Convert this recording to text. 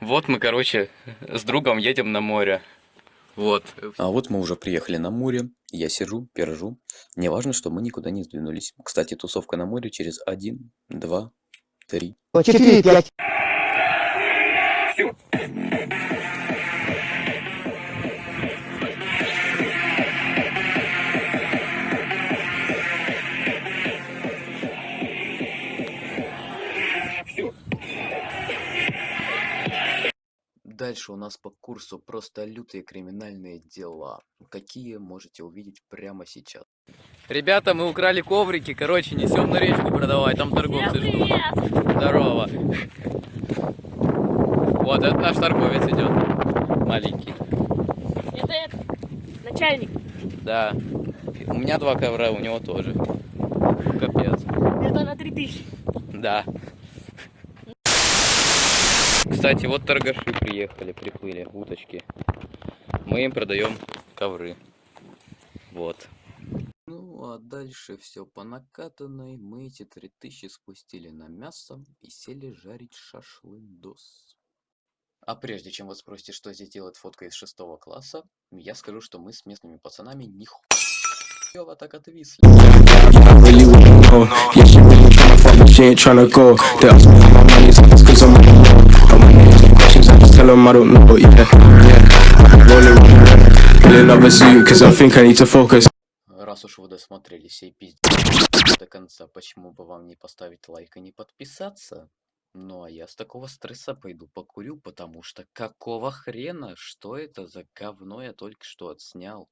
Вот мы, короче, с другом едем на море. Вот. А вот мы уже приехали на море. Я сижу, пержу. Не важно, что мы никуда не сдвинулись. Кстати, тусовка на море через один, два, три. Четыре, пять. Дальше у нас по курсу просто лютые криминальные дела. Какие можете увидеть прямо сейчас. Ребята, мы украли коврики, короче, несем на речку продавать, там торговцы ждут. Здорово. Вот, это наш торговец идет. Маленький. Это, это начальник. Да. У меня два ковра, у него тоже. Капец. Это на 3000. Да. Кстати, вот торгаши приехали, приплыли, уточки. Мы им продаем ковры. Вот. Ну, а дальше все по накатанной. Мы эти 3000 спустили на мясо и сели жарить шашлындос. А прежде чем вы спросите, что здесь делает фотка из шестого класса, я скажу, что мы с местными пацанами нихуя так отвисли. Yeah, really but me me questions, I just tell them I don't know. Yeah, yeah. Rolling, rolling. In another suit, cause I think I need to focus. Раз уж вы досмотрели сей пиздец до конца, почему бы вам не поставить лайк и не подписаться? Ну а я с такого стресса пойду покурю, потому что какого хрена? Что это за говно я только что отснял?